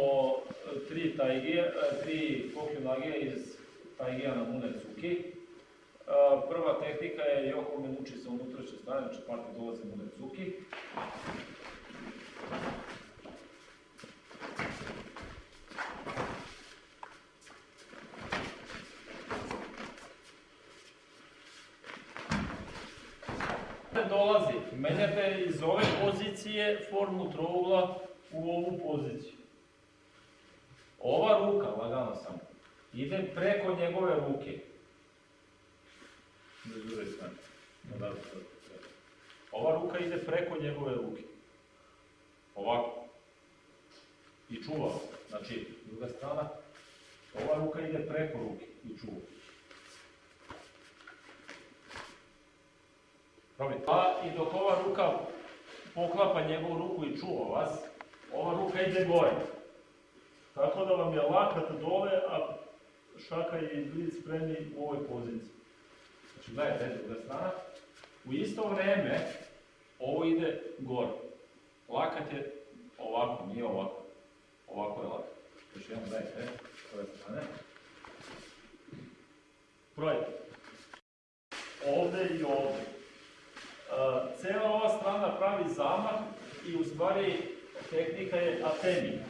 e, tri taigije, e, tri kokyunage iz taigija na Munetsuki. E, Prva tehnika je Yoko Menuchi sa unutrašnje strane, znači partner dolaze Munetsuki. dolazi, menjate iz ove pozicije formu trougla u ovu poziciju. Ova ruka, lagano samo, ide preko njegove ruke. Ne zure strane. Da, Ova ruka ide preko njegove ruke. Ovako. I čuva. Znači, druga strana, ova ruka ide preko ruke i čuva. Probajte. A i dok ova ruka poklapa njegovu ruku i čuva vas, ova ruka ide gore. Tako da vam je lakat dole, a šaka i blic spremni u ovoj poziciji. Znači, gledajte, druga strana. U isto vreme, ovo ide gore. Lakat je ovako, nije ovako. Ovako je lakat. Još jednom, gledajte, s ove strane. Probajte. Ovde i ovde. Uh, cela ova strana pravi zamah i u stvari tehnika je atemi.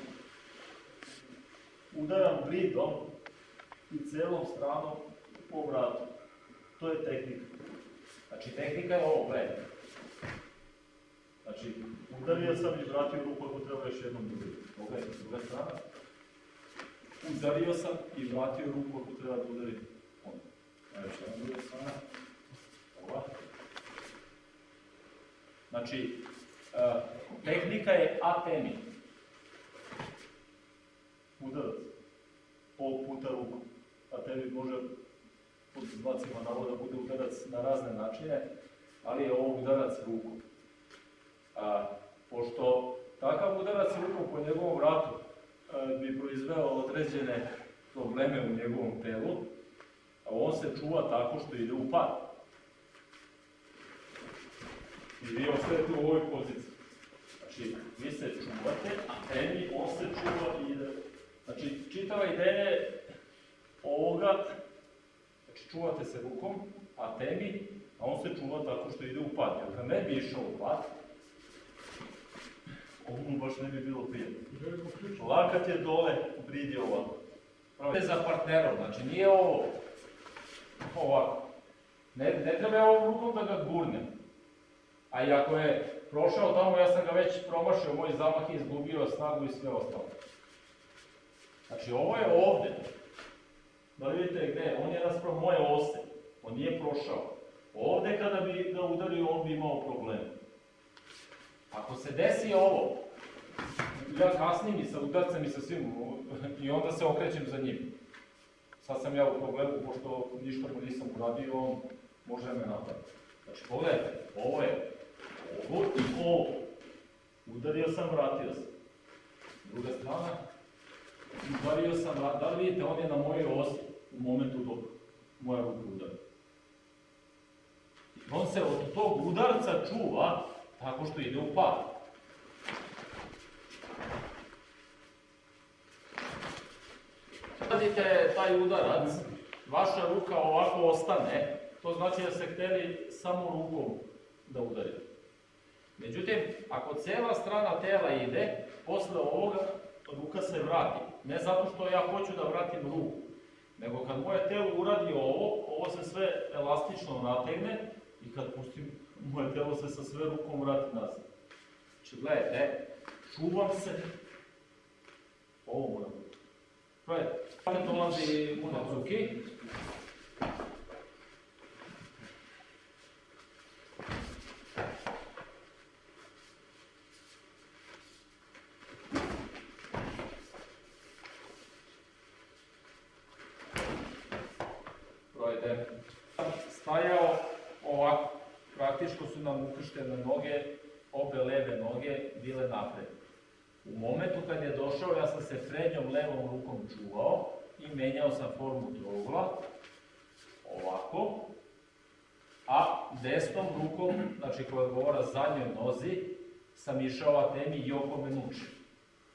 Udaram bridom i celom stranom po vratu. To je tehnika. Znači tehnika je ovo, gledajte. Znači, udario sam i vratio ruku ako treba još jednom udariti. Pogledajte, druga strana. Udario sam i vratio ruku ako treba da udarim. Evo još jedna druga strana. Ova. Znači, uh, tehnika je atemi. Udarac. Pol puta ruku. Atemi može pod znacima navoda bude udarac na razne načine, ali je ovo udarac ruku. A, pošto takav udarac rukom po njegovom vratu a, bi proizveo određene probleme u njegovom telu, a on se čuva tako što ide u pad. I vi ostajete u ovoj poziciji. Znači, vi se čuvate, a temi, on se čuva i ide. Znači, čitava ideja ovoga, znači čuvate se rukom, a temi, a on se čuva tako što ide u pad. Jer kad ne bi išao u pad, ovo mu baš ne bi bilo prijatno. Lakat je dole, brid je ovako. Pravo za partnerom, znači nije ovo ovako. Ne, ne treba ovom rukom da ga gurnem. A i ako je prošao tamo, ja sam ga već promašio, moj zamah je izgubio snagu i sve ostalo. Znači ovo je ovde. Da vidite gde, on je naspram moje ose. On nije prošao. Ovde kada bi ga udario, on bi imao problem. Ako se desi ovo, ja kasnim i sa udarcem i sa svim, i onda se okrećem za njim. Sad sam ja u problemu, pošto ništa mu nisam uradio, on može me napraviti. Znači, pogledajte, ovo je ovo i ovo. Udario sam, vratio sam. Druga strana, udario sam, vratio. Da li vidite, on je na mojoj osi u momentu dok moja ruka udara. On se od tog udarca čuva tako što ide u pad. Radite taj udarac, vaša ruka ovako ostane, to znači da ste hteli samo rukom da udarite. Međutim, ako cela strana tela ide, posle ovoga ruka se vrati. Ne zato što ja hoću da vratim ruku, nego kad moje telo uradi ovo, ovo se sve elastično nategne i kad pustim, moje telo se sa sve rukom vrati nazad. Znači, gledajte, čuvam se, ovo moram biti. Gledajte, kada dolazi Munazuki, Gledajte, stajao ovako, praktično su nam ukrštene noge, obe leve noge bile napred. U momentu kad je došao, ja sam se prednjom levom rukom čuvao i menjao sam formu trougla, ovako, a desnom rukom, znači koja odgovara zadnjoj nozi, sam išao atemi Yoko Menuchi,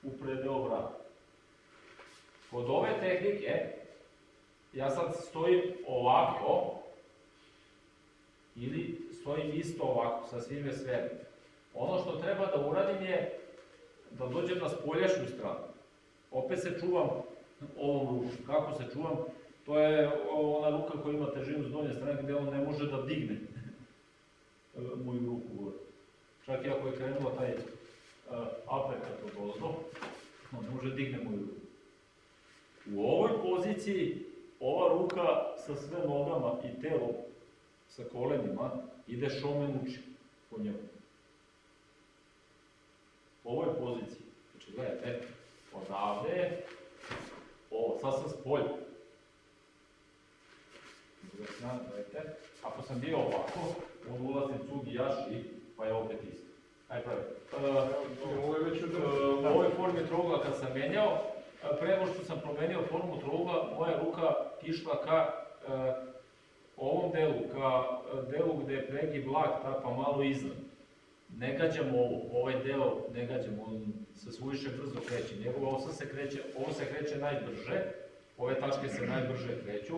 u predeo vrata. Kod ove tehnike, ja sad stojim ovako, ili stojim isto ovako, sa svime sve. Ono što treba da uradim je da dođem na spoljašnju stranu. Opet se čuvam ovom rukom. Kako se čuvam? To je ona ruka koja ima težinu s donje strane gdje on ne može da digne moju ruku gore. Čak i ako je krenuo taj uh, apekat od ozdo, on ne može da digne moju ruku. U ovoj poziciji ova ruka sa sve nogama i telom sa kolenima ide šomen uči po njemu. U ovoj poziciji. Znači, gledajte, odavde, ovo, sad sam s polja. Druga strana, gledajte, ako sam bio ovako, on ulazim cug i jaši, pa je opet isto. Aj pravi. Ovo je već Uh, od... u ovoj formi trougla kad sam menjao, uh, pre što sam promenio formu trougla, moja ruka išla ka uh, ovom delu, ka uh, delu gde je pregib lakta, pa malo iznad. Ne gađam ovo, ovaj deo ne gađam, on se suviše brzo kreće. Njegova osa se kreće, ovo se kreće najbrže, ove tačke se najbrže kreću,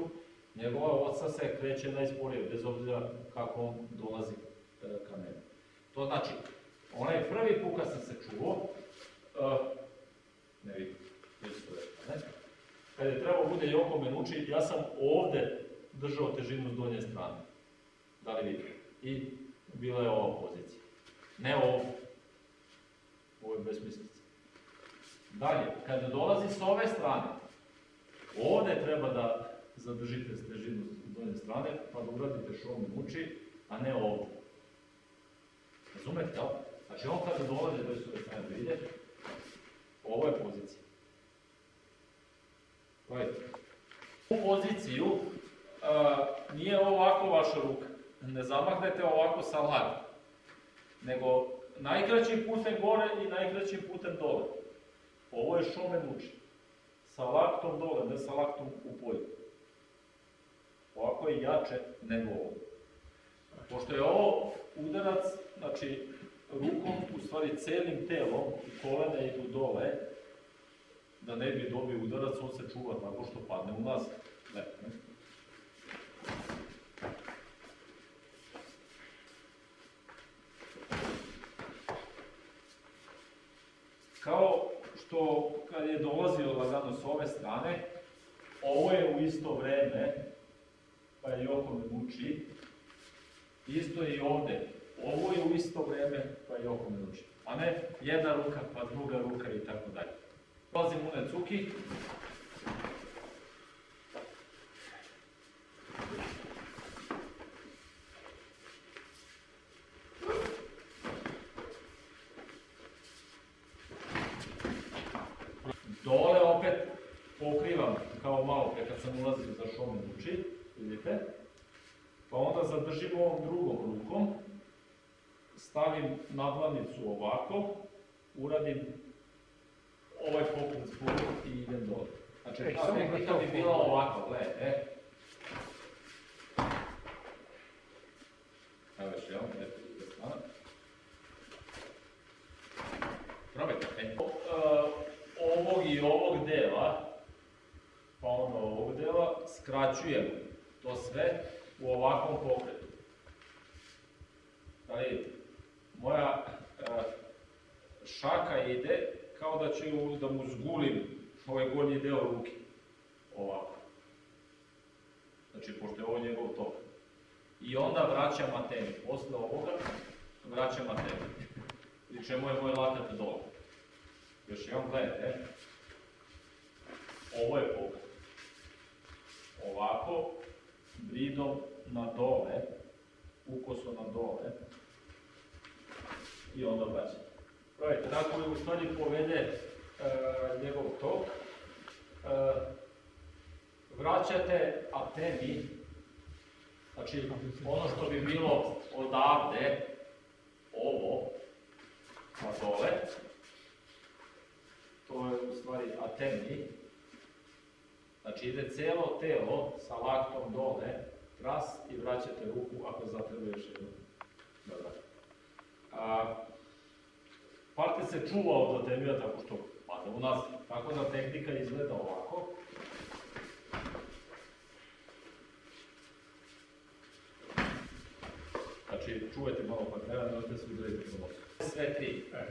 njegova osa se kreće najsporije, bez obzira kako on dolazi uh, ka meni. To znači, onaj prvi put kad sam se čuo, uh, ne vidim? Kad je trebao bude Joko Menuči, ja sam ovde držao težinu s donje strane. Da li vidite? I bila je ova pozicija. Ne ovo. Ovo je besmislica. Dalje, kad dolazi s ove strane, ovde treba da zadržite težinu s donje strane, pa da uradite šov Menuči, a ne ovde. Razumete, jel? Znači on kada dolazi do ove strane da ide, ovo je pozicija. U poziciju a, nije ovako vaša ruka. Ne zamahnete ovako sa lagom. Nego najkraćim putem gore i najkraćim putem dole. Ovo je šomen uči. Sa laktom dole, ne sa laktom u polju. Ovako je jače nego ovo. Pošto je ovo udarac, znači rukom, u stvari celim telom, kolena idu dole, da ne bi dobio udarac, on se čuva tako što padne u nas. Ne. Kao što kad je dolazio lagano s ove strane, ovo je u isto vreme, pa je Joko me muči, isto je i ovde, ovo je u isto vreme, pa je oko me uči. A ne jedna ruka, pa druga ruka i tako dalje. Dolazim u necuki. Dole opet pokrivam kao malo pre kad sam ulazio za šomen uči, vidite. Pa onda zadržim ovom drugom rukom, stavim nadlanicu ovako, uradim ovaj pokret spolu i idem dole. Znači, Ej, ta samo da tehnika to bi bila ovako, gledaj, e. Evo još jedan, eto, s druge strane. Probajte, e. E, Ovog i ovog dela, pa onda ovog dela, skraćujem to sve u ovakvom pokretu. Da vidite, moja e, šaka ide kao da ću da mu zgulim ovaj gornji deo ruke. Ovako. Znači, pošto je ovo njegov tok. I onda vraćam atemi. Posle ovoga vraćam atemi. Pri čemu je moj lakat dole. Još jedan gledajte. Ovo je pokret. Ovako, bridom na dole, ukoso na dole, i onda vraćam. Pravite, tako je u stvari povede e, njegov tok. E, vraćate atemi, znači ono što bi bilo odavde, ovo, na dole, to je u stvari atemi, znači ide celo telo sa laktom dole, tras i vraćate ruku ako zatreba još jednu vraćate. A, Parte se čuva od atemija tako što pada u nas Tako da tehnika izgleda ovako. Znači, čuvajte malo partnera, nemojte se udariti po nosu. Sve tri. E.